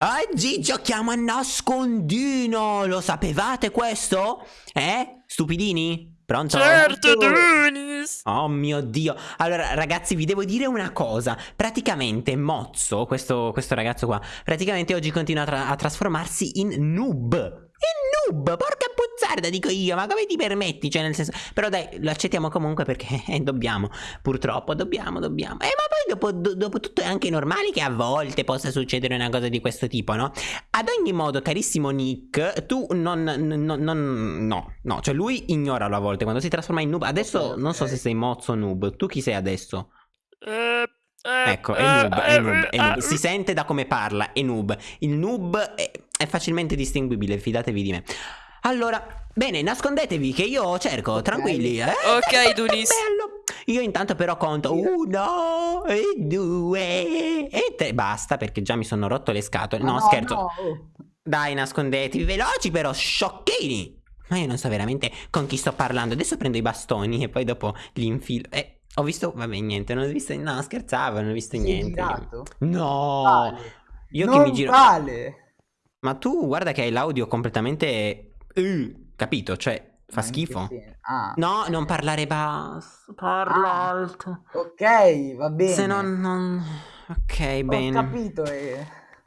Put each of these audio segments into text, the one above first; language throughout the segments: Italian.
Oggi giochiamo a nascondino, lo sapevate questo? Eh? Stupidini? Pronto? Certo, Dunis! Oh mio Dio. Allora, ragazzi, vi devo dire una cosa. Praticamente Mozzo, questo, questo ragazzo qua, praticamente oggi continua a, tra a trasformarsi in noob. In noob, porca puzzarda, dico io, ma come ti permetti? Cioè, nel senso... Però dai, lo accettiamo comunque perché eh, dobbiamo, purtroppo, dobbiamo, dobbiamo. Eh, ma poi dopo, do, dopo tutto è anche normale che a volte possa succedere una cosa di questo tipo, no? Ad ogni modo, carissimo Nick, tu non, non, non no, no, cioè lui ignoralo a volte quando si trasforma in noob. Adesso okay, non so se sei mozzo o noob, tu chi sei adesso? Eh... Eh, ecco, è noob, è eh, noob, è noob. Eh, si sente da come parla, è noob. Il noob è, è facilmente distinguibile, fidatevi di me. Allora, bene, nascondetevi che io cerco, okay. tranquilli. Eh? Ok, Dunis. Bello. Io intanto però conto uno e due e tre. Basta perché già mi sono rotto le scatole. No, no scherzo. No. Dai, nascondetevi, veloci però, sciocchini. Ma io non so veramente con chi sto parlando. Adesso prendo i bastoni e poi dopo li infilo. Eh, ho visto, vabbè, niente, non ho visto, no, scherzavo, non ho visto Sei niente. Girato? No. Vale. Io non che mi giro. Vale. Ma tu guarda che hai l'audio completamente... Uh, capito? Cioè, fa schifo. Ah. No, non parlare basso. Parla ah. alto. Ok, va bene. Se non... non... Ok, Ho bene. Ho capito e...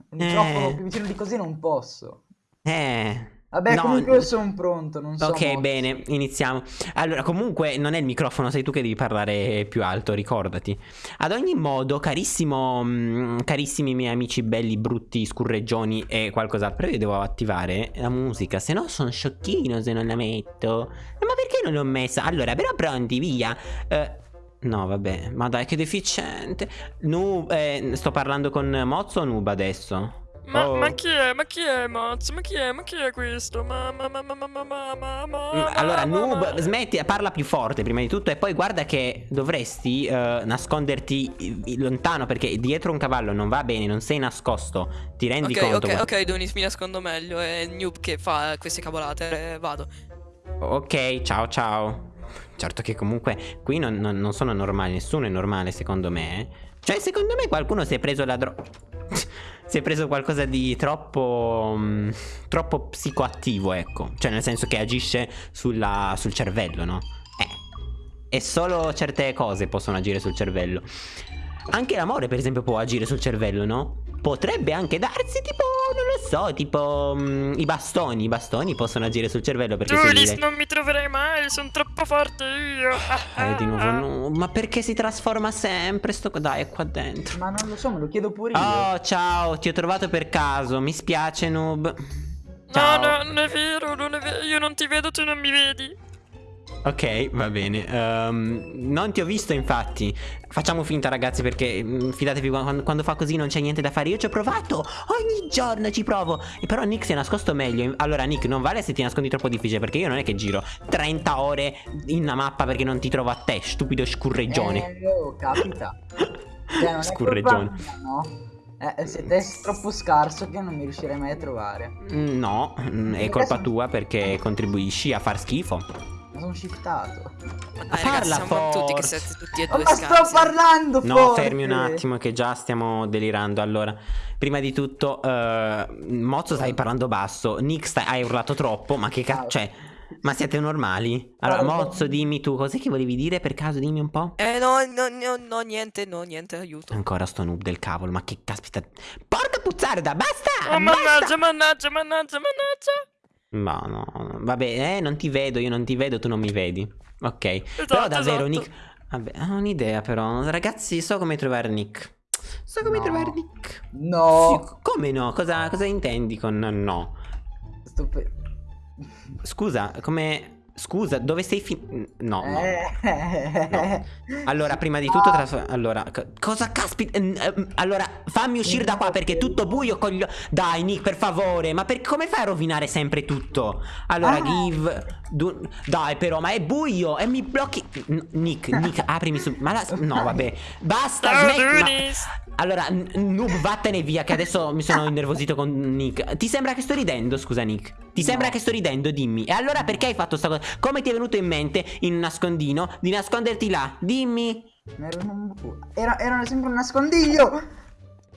Un eh. più vicino di così non posso. Eh... Vabbè, no, comunque io sono pronto, non so. Ok, molto. bene, iniziamo. Allora, comunque non è il microfono, sei tu che devi parlare più alto, ricordati. Ad ogni modo, carissimo, mm, carissimi miei amici belli, brutti, scurreggioni e qualcos'altro, io devo attivare la musica, se no sono sciocchino se non la metto. Ma perché non l'ho messa? Allora, però pronti, via. Uh, No, vabbè, ma dai, che deficiente. Nu eh, sto parlando con Mozzo o Noob adesso? Ma, oh. ma, chi è? Ma chi è Mozzo? Ma chi è? Ma chi è questo? Ma, ma, ma, ma, ma, ma, ma, ma, ma Allora, Noob, smetti, parla più forte prima di tutto e poi guarda che dovresti uh, nasconderti lontano perché dietro un cavallo non va bene, non sei nascosto, ti rendi okay, conto? Ok, ok, ok, Donis, mi nascondo meglio, è Noob che fa queste cavolate, eh, vado. Ok, ciao ciao. Certo che comunque qui non, non, non sono normali, nessuno è normale secondo me, eh. Cioè, secondo me qualcuno si è preso la droga si è preso qualcosa di troppo um, troppo psicoattivo, ecco. Cioè nel senso che agisce sulla, sul cervello, no? Eh. E solo certe cose possono agire sul cervello. Anche l'amore, per esempio, può agire sul cervello, no? Potrebbe anche darsi tipo, so, tipo um, i bastoni. I bastoni possono agire sul cervello perché Julis, si non mi troverai mai, sono troppo forte io. Eh, di nuovo no. Ma perché si trasforma sempre sto... Dai, è qua dentro. Ma non lo so, me lo chiedo pure io. Oh, ciao, ti ho trovato per caso. Mi spiace, noob. Ciao. No, no, non è vero, non è vero. Io non ti vedo, tu non mi vedi. Ok, va bene. Um, non ti ho visto, infatti. Facciamo finta, ragazzi, perché mm, fidatevi, quando, quando, fa così non c'è niente da fare. Io ci ho provato. Ogni giorno ci provo. E però Nick si è nascosto meglio. Allora, Nick, non vale se ti nascondi troppo difficile, perché io non è che giro 30 ore in una mappa perché non ti trovo a te, stupido scurreggione. Eh, oh, capita. cioè, scurreggione. Mia, no? Eh, siete troppo scarso che non mi riuscirei mai a trovare. Mm, no, mm, è colpa tua perché contribuisci a far schifo sono shiftato. Ma dai, Parla ragazzi, siamo tutti che siete tutti e due Ma sto parlando No, forte. fermi un attimo che già stiamo delirando. Allora, prima di tutto, uh, Mozzo stai parlando basso. Nick stai, hai urlato troppo, ma che cazzo... Ah, cioè... Ma siete normali? Allora, Mozzo, dimmi tu, cos'è che volevi dire per caso? Dimmi un po'. Eh, no, no, no, no niente, no, niente, aiuto. Ancora sto noob del cavolo, ma che caspita. Porca puzzarda, basta! Oh, mannaggia, mannaggia, mannaggia, mannaggia. Ma no, vabbè, eh, non ti vedo, io non ti vedo, tu non mi vedi. Ok, esatto, però davvero esatto. Nick... Vabbè, ho un'idea però. Ragazzi, so come trovare Nick. So come no. trovare Nick. No. Sì, come no? Cosa, cosa intendi con no? Stupido. Scusa, come... Scusa, dove sei fin... No, no. Eh. no. Allora, prima di tutto... No. Allora, cosa caspita... Allora, fammi uscire da qua perché è tutto buio con gli... Dai, Nick, per favore. Ma per... come fai a rovinare sempre tutto? Allora, ah. give... Du... Dai, però, ma è buio e mi blocchi... Nick, Nick, aprimi su... Ma la... No, vabbè. Basta, smetti... Ma... Allora, noob, vattene via che adesso mi sono innervosito con Nick. Ti sembra che sto ridendo, scusa Nick? Ti sembra no. che sto ridendo, dimmi. E allora perché hai fatto sta cosa? Come ti è venuto in mente, in un nascondino, di nasconderti là? Dimmi. Era, era, sempre un nascondiglio.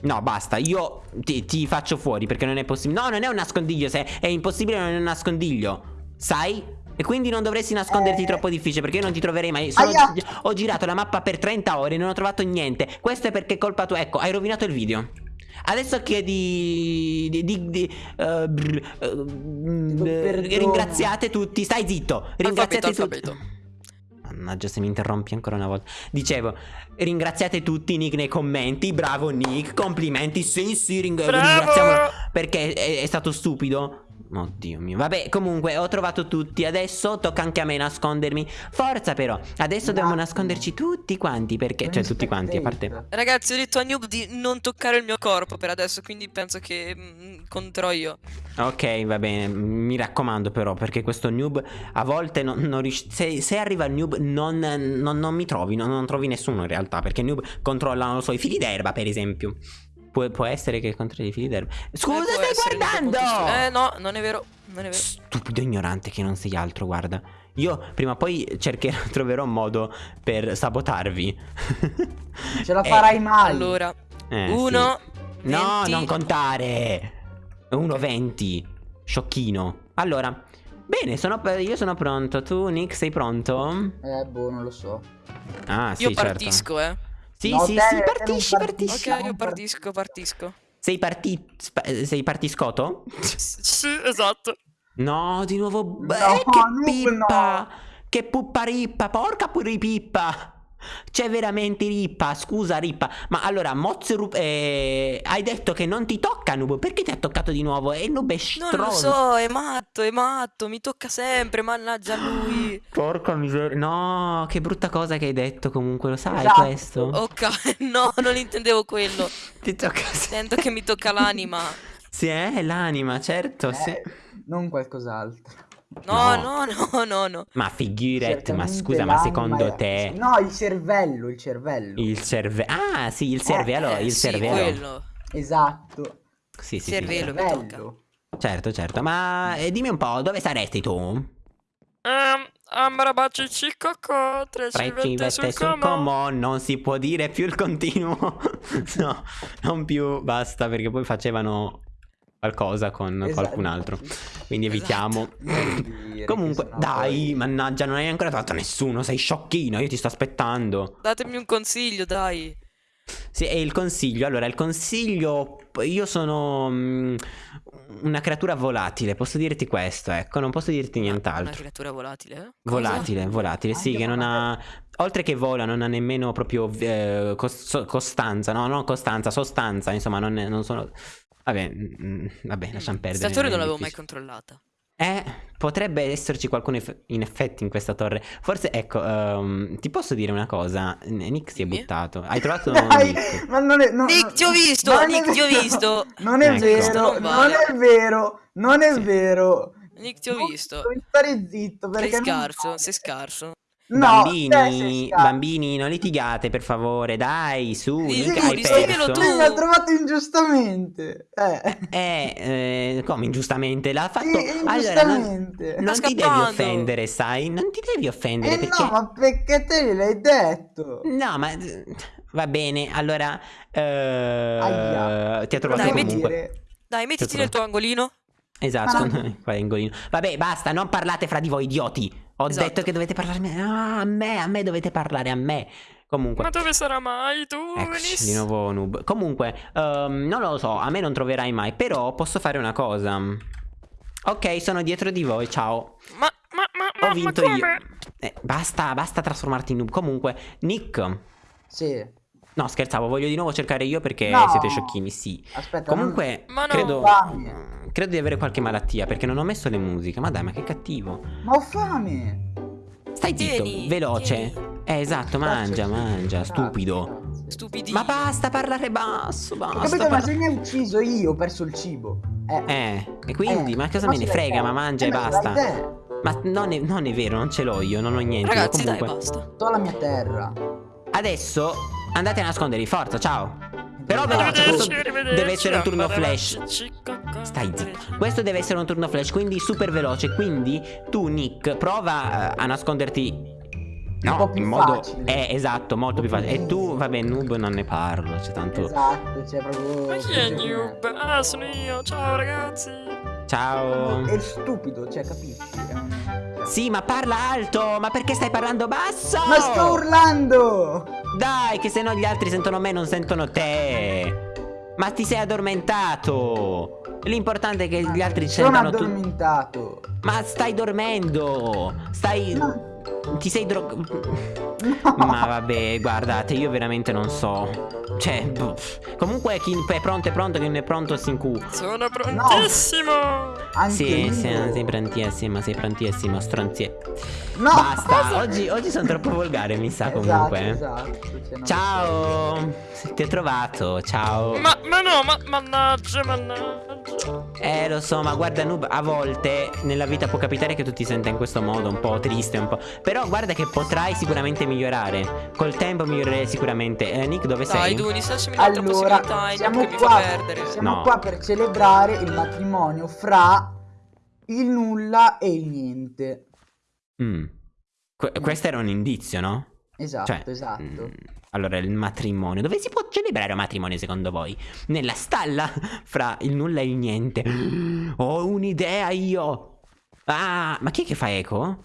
No, basta, io ti, ti faccio fuori perché non è possibile. No, non è un nascondiglio, se è impossibile non è un nascondiglio. Sai? E quindi non dovresti nasconderti Eh. troppo difficile perché io non ti troverei mai. Sono- ho girato la mappa per 30 ore e non ho trovato niente. Questo è perché è colpa tua. Ecco, hai rovinato il video. Adesso chiedi di, di, di, eh, brr, perdono. ringraziate tutti. Stai zitto. Ringraziate Alfabeto, tutti. alfabeto. Mannaggia se mi interrompi ancora una volta Dicevo Ringraziate tutti Nick nei commenti Bravo Nick Complimenti Sì sì ring- Bravo! ringraziamolo Perché è, è stato stupido Oddio mio. Vabbè comunque ho trovato tutti. Adesso tocca anche a me nascondermi. Forza però. Adesso dobbiamo No. nasconderci tutti quanti Perché Cioè tutti quanti a parte Ragazzi, ho detto a Noob di non toccare il mio corpo per adesso, quindi penso che mm, conterò io. Ok va bene. Mi raccomando però Perché questo noob A volte non, non riusci- se, se arriva il noob non, non- non mi trovi non, non trovi nessuno in realtà Perché noob controlla Non lo so I fili d'erba per esempio Può, può essere che controlli i fili d'erba Scusa Eh, stai guardando Eh no, non è vero, non è vero. Stupido ignorante che non sei altro guarda Io prima o poi cercherò Troverò un modo Per sabotarvi Ce la Eh, farai mai. Allora, eh, uno, sì. No 20. non contare 1,20 Sciocchino Allora Bene sono, io sono pronto Tu Nick sei pronto? Eh, boh, non lo so. Ah sì io certo partisco, eh. Sì No, sì te- sì partisci partisci. Ok, io par- partisco, partisco. Sei parti sei partiscoto? Sì, esatto. No di nuovo No, che Noob, pippa Che puppa rippa Porca pure C'è veramente rippa Scusa rippa Ma allora Mozzo Ru- eh, Hai detto che non ti tocca Noob Perché ti ha toccato di nuovo? E Noob è Non stronzo lo so, è matto, è matto, mi tocca sempre, mannaggia lui. Porca miseria. No, che brutta cosa che hai detto comunque, lo sai Esatto. questo? Ok, no, non intendevo quello. Ti tocca Sento che mi tocca l'anima. Sì, è l'anima, certo, sì. Eh, non qualcos'altro. No, No. no, no, no, no. Ma figurette, ma scusa, ma secondo te No, il cervello, il cervello. il cervello Ah, sì, il cervello, Eh, il sì, cervello. quello. Esatto. Sì, sì, sì, Cervello. mi Cervello. Certo, certo. Ma eh, dimmi un po', dove saresti tu? Um, Amrabaci cicocco, tre Tre civette sul como, non si può dire più il continuo. no, non più, basta, perché poi facevano qualcosa con Esatto. qualcun altro. Quindi evitiamo. Che Comunque, dai, poi- mannaggia, non hai ancora trovato nessuno, sei sciocchino, io ti sto aspettando. Datemi un consiglio, dai. Sì, e il consiglio, allora, il consiglio, io sono mm, una creatura volatile, posso dirti questo, ecco, non posso dirti Una nient'altro. creatura volatile? Cosa? Volatile, volatile, sì, Anche che non ha... Oltre che vola, non ha nemmeno proprio eh, costanza, no, non costanza, sostanza, insomma, non, è- non sono... Vabbè, mm, vabbè, lasciamo perdere. Questa torre non l'avevo mai controllata. Eh, potrebbe esserci qualcuno in effetti in questa torre. Forse, ecco, ehm, ti posso dire una cosa? Nick si è buttato. Hai trovato Dai, Nick? ma non è, no, Nick, ti ho visto, non è Nick, ti ho vero. visto. Non è Ecco. vero, Non è vero, non è Sì. vero. Nick, ti ho Non- visto. Devi stare zitto Sei perché non scarso, sei scarso. No, bambini, bambini, non litigate, per favore, dai, su, Sì, sì, hai perso. tu. Sì, mi ha trovato ingiustamente. Eh. Eh, eh, come ingiustamente? L'ha fatto... Sì, allora, non, non ti devi offendere, sai? Non ti devi offendere Eh perché... no, ma perché te gliel'hai detto? No, ma va bene. Allora, eh, ti ha trovato Dai, metti- comunque. dire- Dai, mettiti nel tuo angolino. Esatto, Ma- qua è angolino. Vabbè, basta, non parlate fra di voi, idioti. Ho Esatto. detto che dovete parlarmi. Ah, a me, a me dovete parlare, a me. Comunque. Ma dove sarà mai tu, Eccoci, di nuovo noob. Comunque, ehm, non lo so, a me non troverai mai. Però posso fare una cosa. Ok, sono dietro di voi, ciao. Ma, ma, ma, Ho ma, ma vinto come? io. Eh, basta, basta trasformarti in noob. Comunque, Nick. Sì. No, scherzavo, voglio di nuovo cercare io perché No. siete sciocchini, sì. Aspetta. Comunque, Ma no. credo, Fame. credo di avere qualche malattia perché non ho messo le musiche. Ma dai, ma che cattivo. non- Ma ho fame. Stai zitto, Tieni, veloce. tieni. Eh, esatto, mangia, Grazie. mangia, stupido. Stupidino. Ma basta parlare basso, Ho basta. capito, ma parla- se mi hai ucciso io, ho perso il cibo. Eh. Eh, e quindi, Eh, ma cosa ma me ne frega? te. Ma mangia Eh, e ma ce basta. Ma non è, non è vero, non ce l'ho io, non ho niente. Ragazzi, dai, Comunque, basta. Sto alla mia terra. adesso andate a nascondervi, forza, ciao. Però veloce, questo deve essere un turno flash. Stai zitto. Questo deve essere un turno flash, quindi super veloce. Quindi tu, Nick, prova eh, a nasconderti un po' più in modo... facile. Eh, esatto, molto più facile. E tu, vabbè, noob non ne parlo, c'è tanto... Esatto, cioè proprio... Ma chi è noob? Ah, sono io. Ciao ragazzi. Ciao. È stupido, cioè, capisci? Sì, ma parla alto, ma perché stai parlando basso? Ma sto urlando! Dai, che se no gli altri sentono me, non sentono te. Ma ti sei addormentato. L'importante è che gli altri Sono sentano tu. addormentato. Ma stai dormendo. Stai. No. Ti sei dro... No. Ma vabbè, guardate, io veramente non so. Cioè, boh. comunque chi è pronto è pronto, chi non è pronto si incu. Sono prontissimo. Anche Sì, io. sì, sei prontissimo, sei prontissimo, stronzie. No, Basta, oggi, oggi sono troppo volgare, mi sa Esatto, comunque. eh. esatto, cioè, Ciao, ti ho trovato, ciao. Ma, ma no, ma mannaggia, mannaggia. Eh, lo so, ma guarda, Noob, a volte nella vita può capitare che tu ti senta in questo modo, un po' triste, un po'. Però guarda che potrai sicuramente migliorare. Col tempo migliorerai sicuramente. Eh, Nick, dove Dai, sei? Dunis, lasciami un'altra Allora, possibilità siamo qua, siamo No. qua per celebrare il matrimonio fra il nulla e il niente. Mm. Que- questo era un indizio, no? Esatto, Cioè, esatto. mm, allora, il matrimonio. Dove si può celebrare un matrimonio secondo voi? Nella stalla fra il nulla e il niente. Ho un'idea io. Ah, ma chi è che fa eco?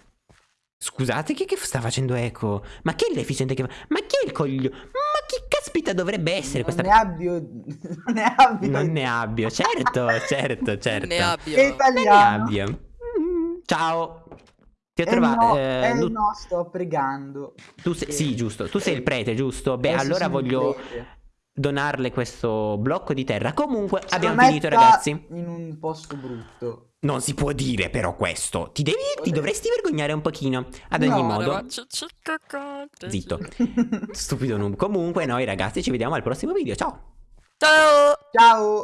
Scusate, chi è che sta facendo eco? Ma chi è il deficiente che fa? Ma chi è il coglio? Ma chi caspita dovrebbe essere non questa... ne abbia non ne abbia Non ne abbia, certo, certo, certo. Ne abbia. Che Non ne italiano abbia. Mm, Ciao. Ti ho trovato... no, eh, nu- no, sto pregando. tu sei... Sì, giusto. Tu sei il prete, giusto? Beh, Eh, allora voglio donarle questo blocco di terra. Comunque, Se abbiamo finito, ragazzi. in un posto brutto. Non si può dire però questo. Ti devi... Ti dovresti vergognare un pochino. Ad ogni No, modo... Zitto. Stupido noob. Comunque, noi ragazzi ci vediamo al prossimo video. Ciao. Ciao. Ciao!